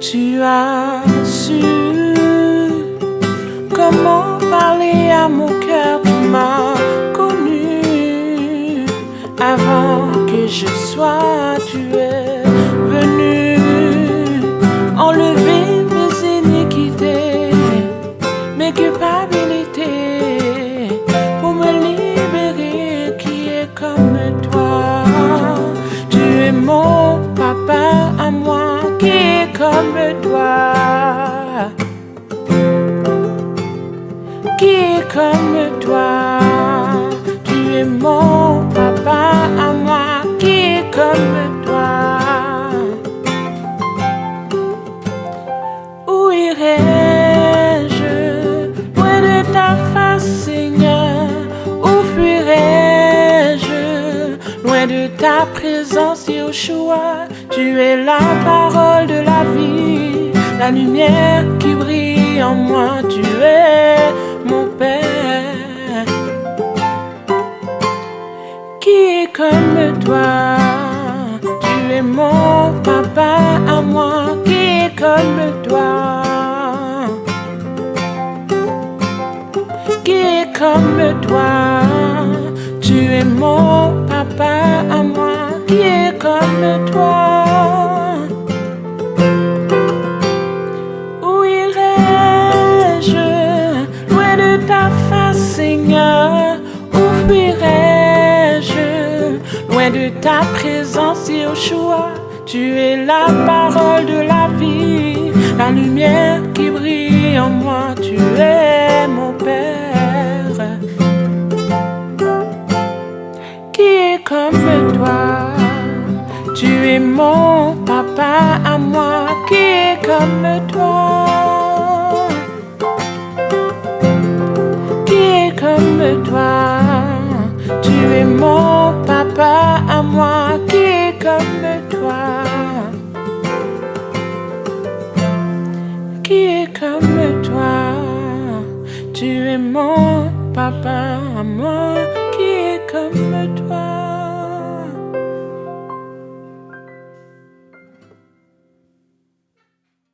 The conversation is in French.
Tu as su comment parler à mon cœur qui m'a connu avant que je sois tué. Toi. Qui est comme toi. Tu es mon papa à moi qui est comme toi. Où irai-je? Loin de ta face, Seigneur? Où fuirai-je? Loin de ta présence, Yoshua? Tu es la parole la lumière qui brille en moi. Tu es mon Père. Qui est comme toi? Tu es mon papa à moi qui est comme toi? Qui est comme toi? Tu es mon papa à moi fuirai-je loin de ta présence, Yoshua? Tu es la parole de la vie, la lumière qui brille en moi. Tu es mon Père. Qui est comme toi? Tu es mon papa à moi qui est comme toi? Qui est comme toi? Tu es mon papa à moi qui est comme toi. Qui est comme toi. Tu es mon papa à moi qui est comme toi.